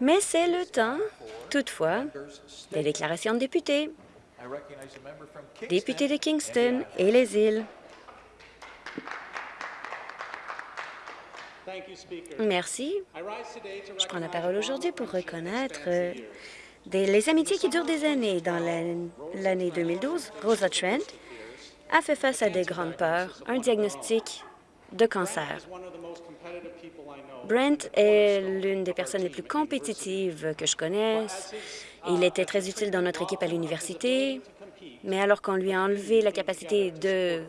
Mais c'est le temps, toutefois, des déclarations de députés. Député de Kingston et les îles. Merci. Je prends la parole aujourd'hui pour reconnaître euh, les amitiés qui durent des années. Dans l'année 2012, Rosa Trent a fait face à des grandes peurs, un diagnostic de cancer. Brent est l'une des personnes les plus compétitives que je connaisse. Il était très utile dans notre équipe à l'université, mais alors qu'on lui a enlevé la capacité de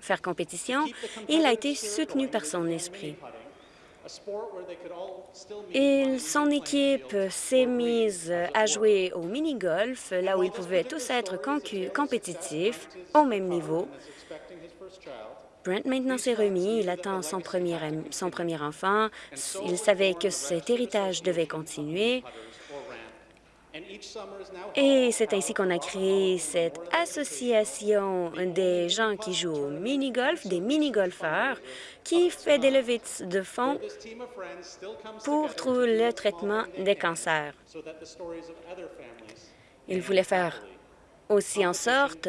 faire compétition, il a été soutenu par son esprit. Et son équipe s'est mise à jouer au mini-golf, là où ils pouvaient tous être compétitifs, au même niveau. Brent maintenant s'est remis, il attend son premier, son premier enfant. Il savait que cet héritage devait continuer. Et c'est ainsi qu'on a créé cette association des gens qui jouent au mini-golf, des mini-golfeurs, qui fait des levées de fonds pour trouver le traitement des cancers. Il voulait faire aussi en sorte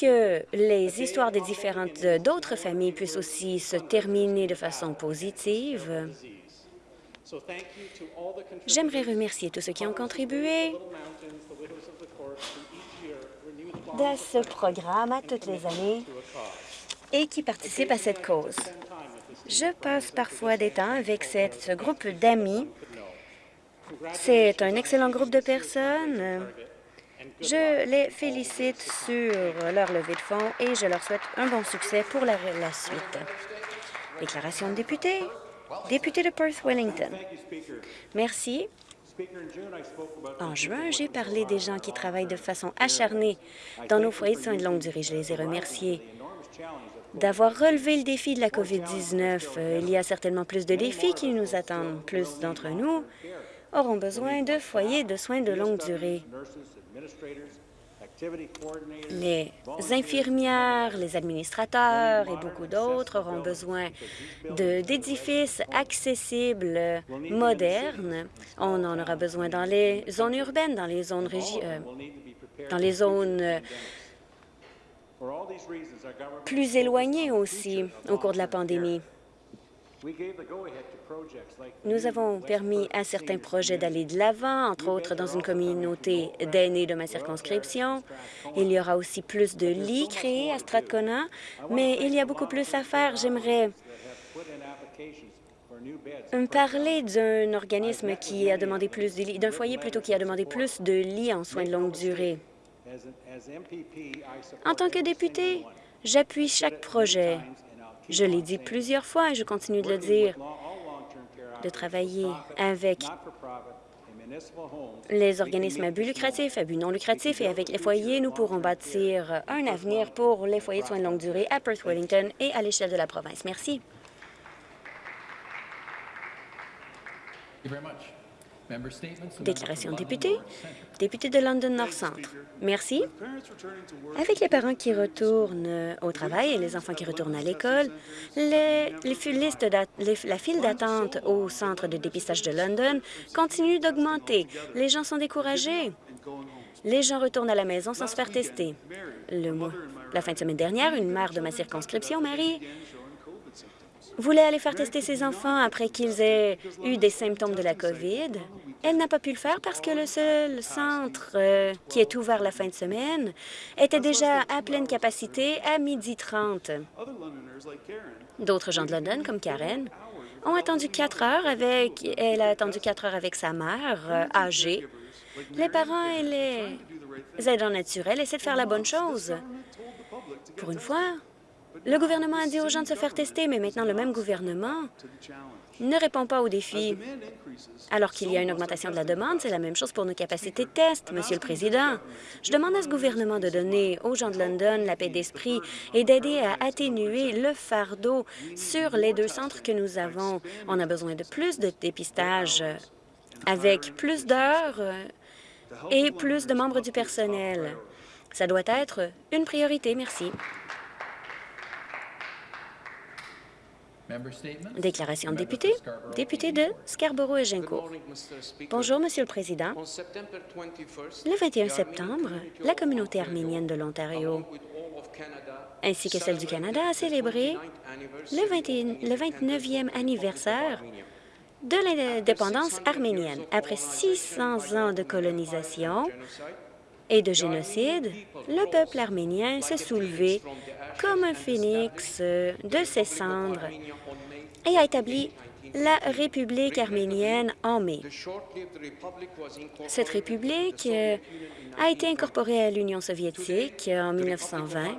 que les histoires des différentes d'autres familles puissent aussi se terminer de façon positive. J'aimerais remercier tous ceux qui ont contribué à ce programme à toutes les années et qui participent à cette cause. Je passe parfois des temps avec ce groupe d'amis. C'est un excellent groupe de personnes. Je les félicite sur leur levée de fonds et je leur souhaite un bon succès pour la, suite. Déclaration de député. Député de Perth-Wellington. Merci. En juin, j'ai parlé des gens qui travaillent de façon acharnée dans nos foyers de soins de longue durée. Je les ai remerciés d'avoir relevé le défi de la COVID-19. Euh, il y a certainement plus de défis qui nous attendent. Plus d'entre nous auront besoin de foyers de soins de longue durée. Les infirmières, les administrateurs et beaucoup d'autres auront besoin d'édifices accessibles, modernes. On en aura besoin dans les zones urbaines, dans les zones, euh, dans les zones euh, plus éloignées aussi au cours de la pandémie. Nous avons permis à certains projets d'aller de l'avant, entre autres dans une communauté d'aînés de ma circonscription. Il y aura aussi plus de lits créés à Strathcona, mais il y a beaucoup plus à faire. J'aimerais me parler d'un organisme qui a demandé plus de lits, d'un foyer plutôt qui a demandé plus de lits en soins de longue durée. En tant que député, j'appuie chaque projet je l'ai dit plusieurs fois et je continue de le dire, de travailler avec les organismes à but lucratif, à but non lucratif et avec les foyers, nous pourrons bâtir un avenir pour les foyers de soins de longue durée à Perth-Wellington et à l'échelle de la province. Merci. Déclaration de député. Député de London North Centre. Merci. Avec les parents qui retournent au travail et les enfants qui retournent à l'école, les, la file d'attente au centre de dépistage de London continue d'augmenter. Les gens sont découragés. Les gens retournent à la maison sans se faire tester. Le mois, la fin de semaine dernière, une mère de ma circonscription, Marie, voulait aller faire tester ses enfants après qu'ils aient eu des symptômes de la COVID. Elle n'a pas pu le faire parce que le seul centre euh, qui est ouvert la fin de semaine était déjà à pleine capacité à midi 30. D'autres gens de London, comme Karen, ont attendu quatre heures avec... Elle a attendu quatre heures avec sa mère, euh, âgée. Les parents et les aidants naturels essaient de faire la bonne chose. Pour une fois, le gouvernement a dit aux gens de se faire tester, mais maintenant le même gouvernement ne répond pas aux défis. Alors qu'il y a une augmentation de la demande, c'est la même chose pour nos capacités de test, Monsieur le Président. Je demande à ce gouvernement de donner aux gens de London la paix d'esprit et d'aider à atténuer le fardeau sur les deux centres que nous avons. On a besoin de plus de dépistage avec plus d'heures et plus de membres du personnel. Ça doit être une priorité. Merci. Déclaration de député. Député de Scarborough et Gincourt. Bonjour, Monsieur le Président. Le 21 septembre, la communauté arménienne de l'Ontario ainsi que celle du Canada a célébré le, 21, le 29e anniversaire de l'indépendance arménienne. Après 600 ans de colonisation et de génocide, le peuple arménien s'est soulevé comme un phénix de ses cendres et a établi la République arménienne en mai. Cette république euh, a été incorporée à l'Union soviétique en 1920.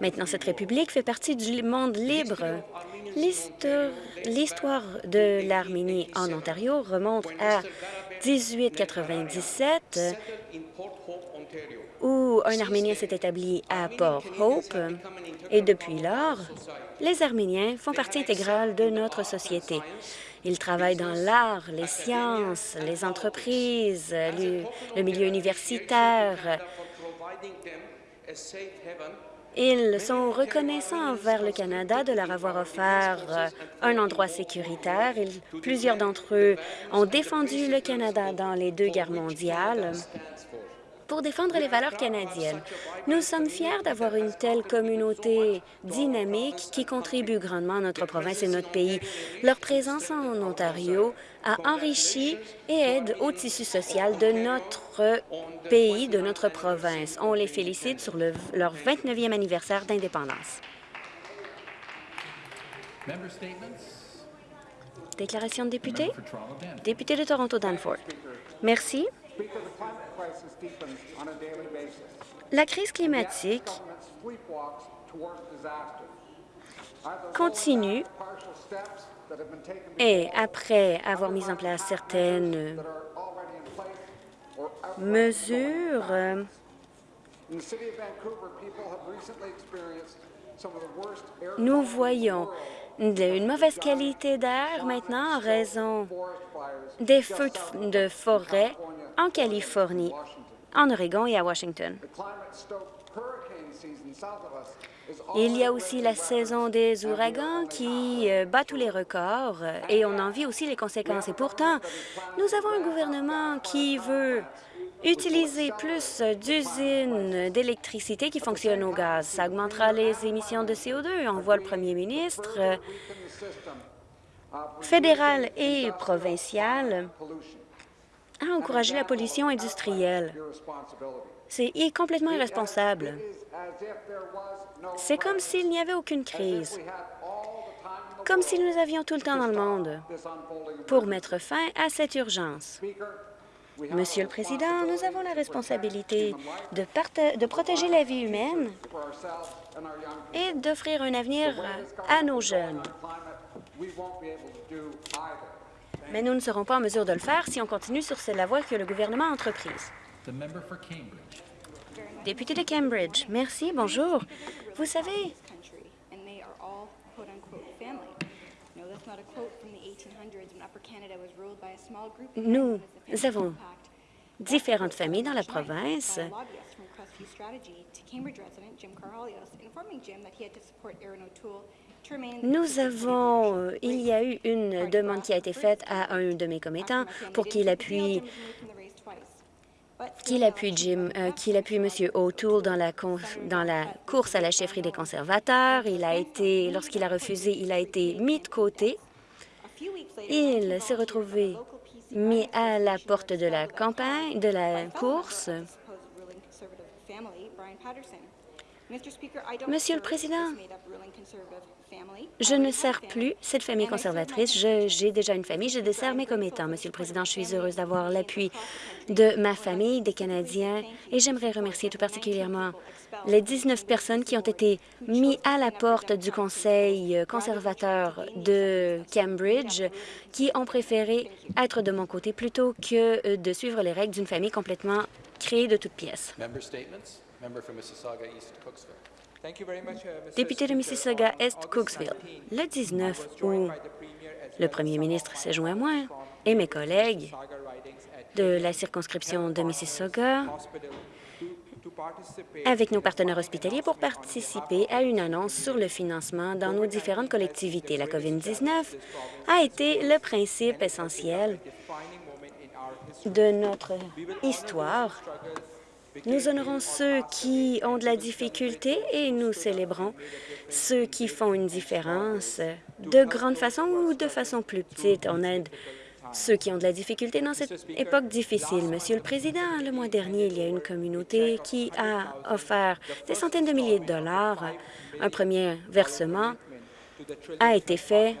Maintenant, cette république fait partie du monde libre. L'histoire de l'Arménie en Ontario remonte à 1897, où un Arménien s'est établi à Port Hope, et depuis lors, les Arméniens font partie intégrale de notre société. Ils travaillent dans l'art, les sciences, les entreprises, le, milieu universitaire. Ils sont reconnaissants envers le Canada de leur avoir offert un endroit sécuritaire. plusieurs d'entre eux ont défendu le Canada dans les deux guerres mondiales pour défendre les valeurs canadiennes. Nous sommes fiers d'avoir une telle communauté dynamique qui contribue grandement à notre province et notre pays. Leur présence en Ontario a enrichi et aide au tissu social de notre pays, de notre province. On les félicite sur le, leur 29e anniversaire d'indépendance. Déclaration de député? Député de Toronto-Danforth. Merci. La crise climatique continue et après avoir mis en place certaines mesures, nous voyons une mauvaise qualité d'air maintenant en raison des feux de forêt en Californie, en Oregon et à Washington. Il y a aussi la saison des ouragans qui euh, bat tous les records euh, et on en vit aussi les conséquences. Et pourtant, nous avons un gouvernement qui veut utiliser plus d'usines d'électricité qui fonctionnent au gaz. Ça augmentera les émissions de CO2. On voit le premier ministre euh, fédéral et provincial a encouragé la pollution industrielle. C'est complètement irresponsable. C'est comme s'il n'y avait aucune crise, comme si nous avions tout le temps dans le monde pour mettre fin à cette urgence. Monsieur le Président, nous avons la responsabilité de, protéger la vie humaine et d'offrir un avenir à nos jeunes. Mais nous ne serons pas en mesure de le faire si on continue sur la voie que le gouvernement a entreprise. Député de Cambridge, merci, bonjour. Vous savez, nous avons différentes familles dans la province. nous avons, il y a eu une demande qui a été faite à un de mes commettants pour qu'il appuie qu'il appuie Jim, euh, qu'il appuie M. O'Toole dans la, dans la course à la chefferie des conservateurs? Il a été, lorsqu'il a refusé, il a été mis de côté. Il s'est retrouvé mis à la porte de la campagne, de la course. Monsieur le Président, je ne sers plus cette famille conservatrice. J'ai déjà une famille. Je desserre mes commettants. Monsieur le Président, je suis heureuse d'avoir l'appui de ma famille, des Canadiens, et j'aimerais remercier tout particulièrement les 19 personnes qui ont été mises à la porte du Conseil conservateur de Cambridge, qui ont préféré être de mon côté plutôt que de suivre les règles d'une famille complètement créée de toutes pièces. Député de Mississauga-Est, Cooksville, le 19 août, le premier ministre s'est joint à moi et mes collègues de la circonscription de Mississauga avec nos partenaires hospitaliers pour participer à une annonce sur le financement dans nos différentes collectivités. La COVID-19 a été le principe essentiel de notre histoire. Nous honorons ceux qui ont de la difficulté et nous célébrons ceux qui font une différence de grande façon ou de façon plus petite. On aide ceux qui ont de la difficulté dans cette époque difficile. Monsieur le Président, le mois dernier, il y a une communauté qui a offert des centaines de milliers de dollars. Un premier versement a été fait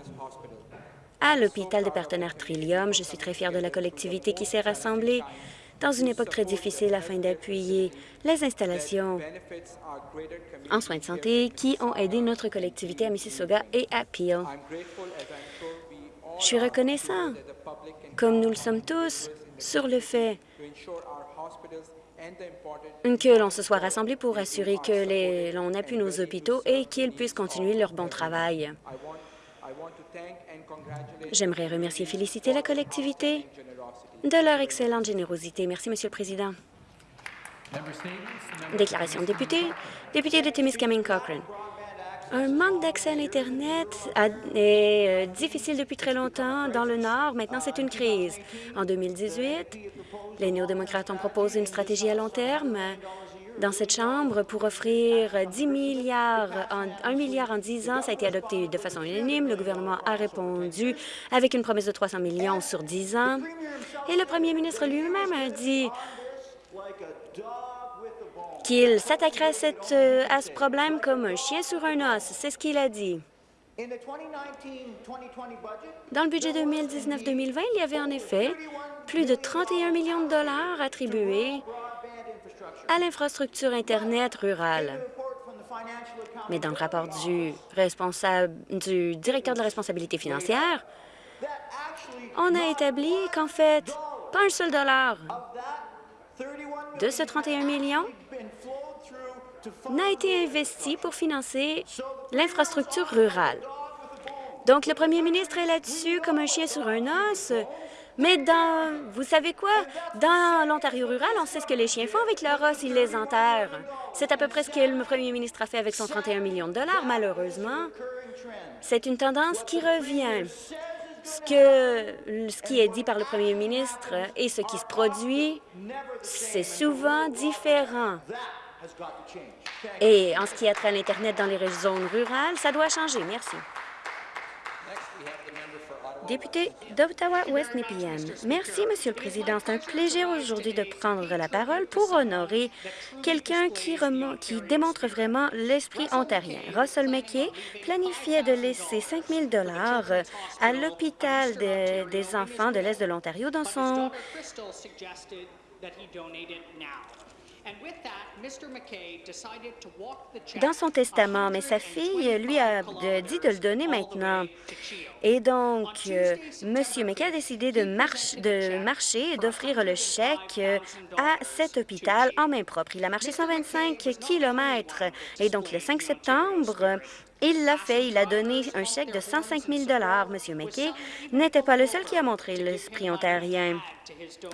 à l'hôpital des partenaires Trillium. Je suis très fière de la collectivité qui s'est rassemblée dans une époque très difficile afin d'appuyer les installations en soins de santé qui ont aidé notre collectivité à Mississauga et à Peel. Je suis reconnaissant, comme nous le sommes tous, sur le fait que l'on se soit rassemblés pour assurer que l'on appuie nos hôpitaux et qu'ils puissent continuer leur bon travail. J'aimerais remercier et féliciter la collectivité de leur excellente générosité. Merci, Monsieur le Président. Déclaration de député. Député de Timiskaming Cochrane. Un manque d'accès à l'Internet est euh, difficile depuis très longtemps dans le Nord. Maintenant, c'est une crise. En 2018, les néo-démocrates ont proposé une stratégie à long terme dans cette Chambre pour offrir 10 milliards, en, 1 milliard en 10 ans. Ça a été adopté de façon unanime. Le gouvernement a répondu avec une promesse de 300 millions sur 10 ans. Et le premier ministre lui-même a dit qu'il s'attaquerait euh, à, ce problème comme un chien sur un os. C'est ce qu'il a dit. Dans le budget 2019-2020, il y avait en effet plus de 31 millions de dollars attribués à l'infrastructure Internet rurale. Mais dans le rapport du, responsable, du directeur de la responsabilité financière, on a établi qu'en fait, pas un seul dollar de ce 31 millions n'a été investi pour financer l'infrastructure rurale. Donc, le premier ministre est là-dessus comme un chien sur un os. Mais dans, vous savez quoi? Dans l'Ontario rural, on sait ce que les chiens font avec leur os, ils les enterrent. C'est à peu près ce que le premier ministre a fait avec son 31 millions de dollars, malheureusement. C'est une tendance qui revient. Ce, que, ce qui est dit par le premier ministre et ce qui se produit, c'est souvent différent. Et en ce qui a trait à l'Internet dans les zones rurales, ça doit changer. Merci. Député d'Ottawa-Ouest Nepean. Merci, Monsieur le Président. C'est un plaisir aujourd'hui de prendre la parole pour honorer quelqu'un qui, démontre vraiment l'esprit ontarien. Russell McKay planifiait de laisser 5 000 à l'hôpital des enfants de l'Est de l'Ontario dans son dans son testament, mais sa fille lui a dit de le donner maintenant. Et donc, euh, M. McKay a décidé de, de marcher et d'offrir le chèque euh, à cet hôpital en main propre. Il a marché 125 kilomètres. Et donc, le 5 septembre, il l'a fait. Il a donné un chèque de 105 000 M. McKay n'était pas le seul qui a montré l'esprit ontarien.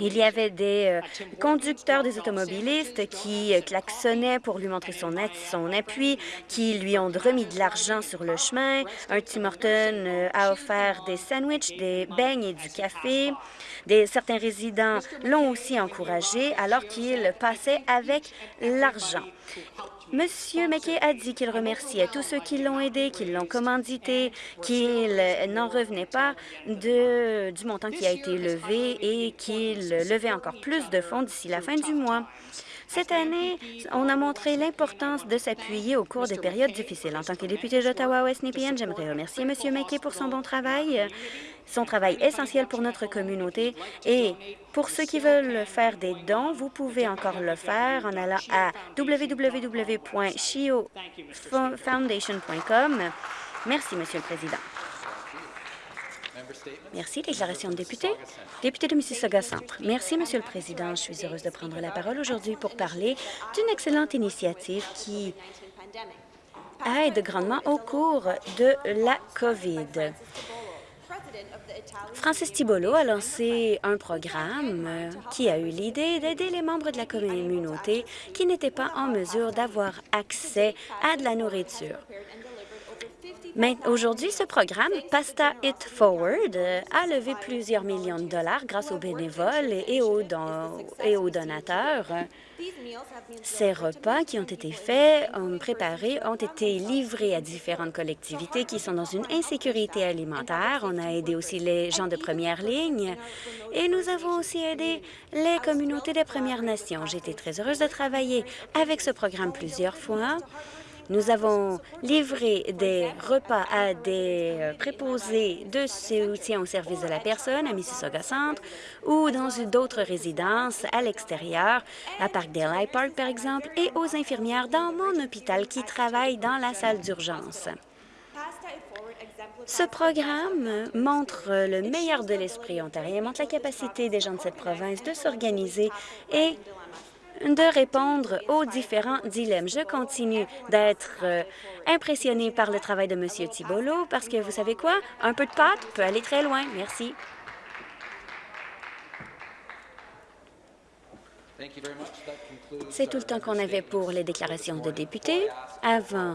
Il y avait des euh, conducteurs des automobilistes qui euh, klaxonnaient pour lui montrer son, son appui, qui lui ont remis de l'argent sur le chemin. Un Tim Horton euh, a offert des sandwichs, des beignes et du café. Des, certains résidents l'ont aussi encouragé alors qu'il passait avec l'argent. Monsieur McKay a dit qu'il remerciait tous ceux qui l'ont aidé, qui l'ont commandité, qu'il n'en revenait pas du montant qui a été levé et qu'il levait encore plus de fonds d'ici la fin du mois. Cette année, on a montré l'importance de s'appuyer au cours des périodes difficiles. En tant que député d'Ottawa-West Nepean, j'aimerais remercier M. McKay pour son bon travail, son travail essentiel pour notre communauté. Et pour ceux qui veulent faire des dons, vous pouvez encore le faire en allant à www.shiofoundation.com. Merci, Monsieur le Président. Merci. Déclaration de député. Député de Mississauga Centre. Merci, Monsieur le Président. Je suis heureuse de prendre la parole aujourd'hui pour parler d'une excellente initiative qui aide grandement au cours de la COVID. Francis Tibolo a lancé un programme qui a eu l'idée d'aider les membres de la communauté qui n'étaient pas en mesure d'avoir accès à de la nourriture. Aujourd'hui, ce programme, Pasta It Forward, euh, a levé plusieurs millions de dollars grâce aux bénévoles et aux, donateurs. Ces repas qui ont été faits, préparés, ont été livrés à différentes collectivités qui sont dans une insécurité alimentaire. On a aidé aussi les gens de première ligne et nous avons aussi aidé les communautés des Premières Nations. J'ai été très heureuse de travailler avec ce programme plusieurs fois nous avons livré des repas à des euh, préposés de soutien au service de la personne à Mississauga Centre ou dans d'autres résidences à l'extérieur, à Parkdale High Park par exemple, et aux infirmières dans mon hôpital qui travaillent dans la salle d'urgence. Ce programme montre le meilleur de l'esprit ontarien, montre la capacité des gens de cette province de s'organiser et de répondre aux différents dilemmes. Je continue d'être euh, impressionné par le travail de M. Thibolo parce que, vous savez quoi? Un peu de pâte peut aller très loin. Merci. C'est tout le temps qu'on avait pour les déclarations de députés. Avant